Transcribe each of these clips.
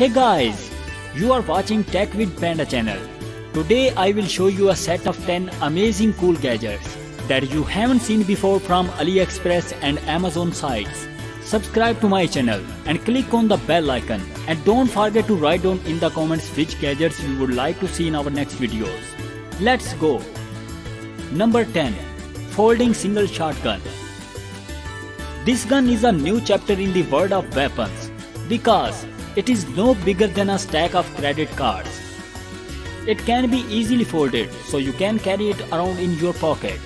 Hey guys, you are watching Tech with Panda channel. Today I will show you a set of 10 amazing cool gadgets that you haven't seen before from AliExpress and Amazon sites. Subscribe to my channel and click on the bell icon and don't forget to write down in the comments which gadgets you would like to see in our next videos. Let's go! Number 10 Folding Single Shotgun This gun is a new chapter in the world of weapons because it is no bigger than a stack of credit cards. It can be easily folded so you can carry it around in your pocket.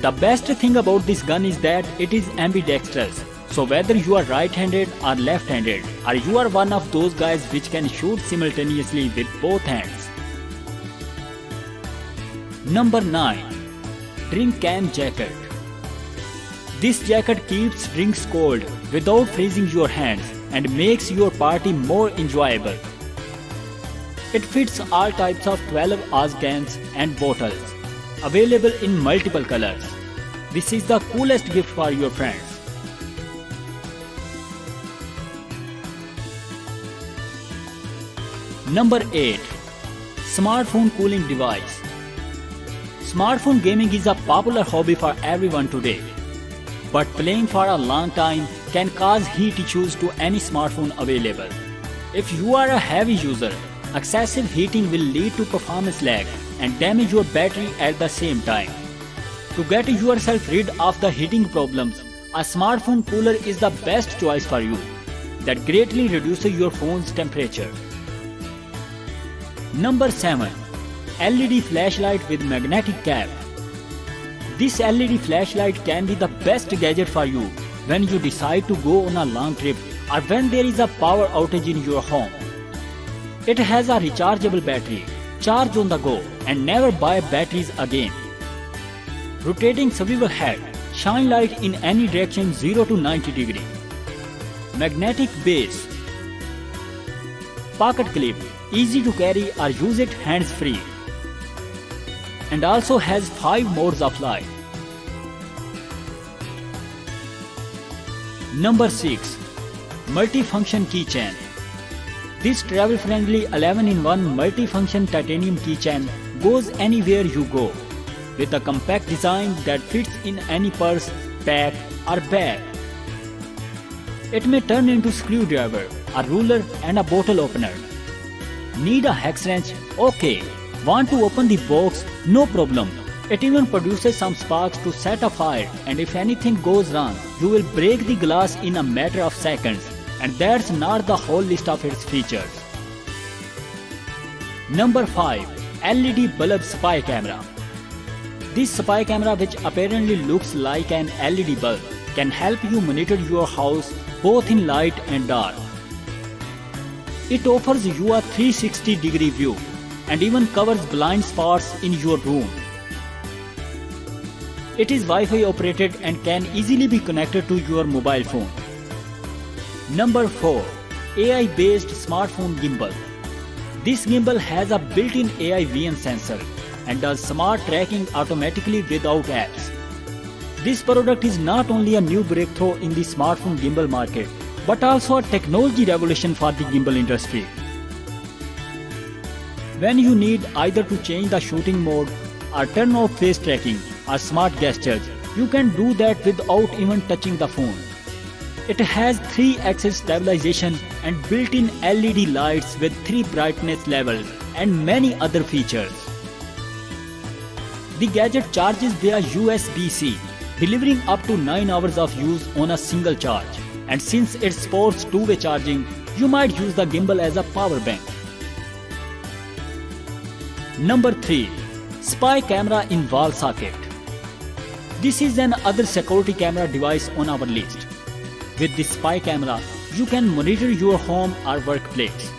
The best thing about this gun is that it is ambidextrous. So whether you are right-handed or left-handed or you are one of those guys which can shoot simultaneously with both hands. Number 9. Drink Can Jacket This jacket keeps drinks cold without freezing your hands and makes your party more enjoyable. It fits all types of 12 oz cans and bottles, available in multiple colors. This is the coolest gift for your friends. Number 8. Smartphone Cooling Device Smartphone gaming is a popular hobby for everyone today. But playing for a long time can cause heat issues to any smartphone available. If you are a heavy user, excessive heating will lead to performance lag and damage your battery at the same time. To get yourself rid of the heating problems, a smartphone cooler is the best choice for you that greatly reduces your phone's temperature. Number 7. LED flashlight with magnetic cap. This LED flashlight can be the best gadget for you when you decide to go on a long trip or when there is a power outage in your home. It has a rechargeable battery, charge on the go and never buy batteries again. Rotating swivel head, shine light in any direction 0 to 90 degree. Magnetic base. Pocket clip, easy to carry or use it hands free. And also has 5 modes of light. Number 6. Multifunction Keychain This travel-friendly 11-in-1 multifunction titanium keychain goes anywhere you go with a compact design that fits in any purse, bag or bag. It may turn into screwdriver, a ruler and a bottle opener. Need a hex wrench? Okay. Want to open the box? No problem. It even produces some sparks to set a fire and if anything goes wrong, you will break the glass in a matter of seconds and that's not the whole list of its features. Number 5. LED Bulb Spy Camera This spy camera which apparently looks like an LED bulb can help you monitor your house both in light and dark. It offers you a 360 degree view and even covers blind spots in your room. It is Wi-Fi operated and can easily be connected to your mobile phone. Number 4. AI-based smartphone gimbal. This gimbal has a built-in AI vision sensor and does smart tracking automatically without apps. This product is not only a new breakthrough in the smartphone gimbal market, but also a technology revolution for the gimbal industry. When you need either to change the shooting mode or turn off face tracking or smart gestures, you can do that without even touching the phone. It has 3-axis stabilization and built-in LED lights with 3 brightness levels and many other features. The gadget charges via USB-C, delivering up to 9 hours of use on a single charge. And since it supports two-way charging, you might use the gimbal as a power bank. Number 3. Spy Camera in Wall Socket This is another security camera device on our list. With this spy camera, you can monitor your home or workplace.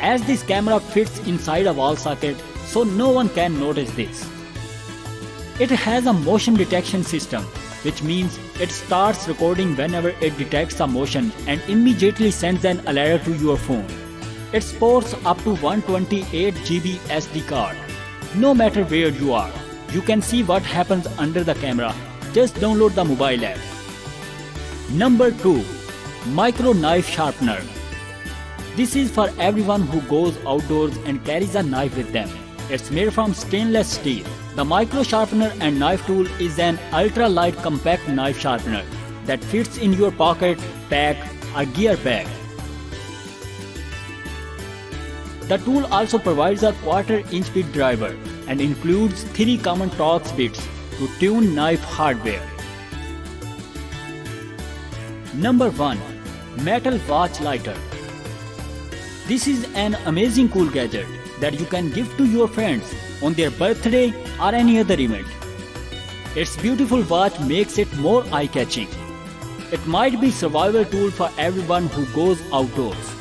As this camera fits inside a wall socket, so no one can notice this. It has a motion detection system, which means it starts recording whenever it detects a motion and immediately sends an alert to your phone. It supports up to 128 GB SD card. No matter where you are, you can see what happens under the camera. Just download the mobile app. Number 2. Micro Knife Sharpener This is for everyone who goes outdoors and carries a knife with them. It's made from stainless steel. The micro sharpener and knife tool is an ultra-light compact knife sharpener that fits in your pocket, pack or gear bag. The tool also provides a quarter inch bit driver and includes three common Torx bits to tune knife hardware. Number 1. Metal Watch Lighter This is an amazing cool gadget that you can give to your friends on their birthday or any other event. Its beautiful watch makes it more eye-catching. It might be survival tool for everyone who goes outdoors.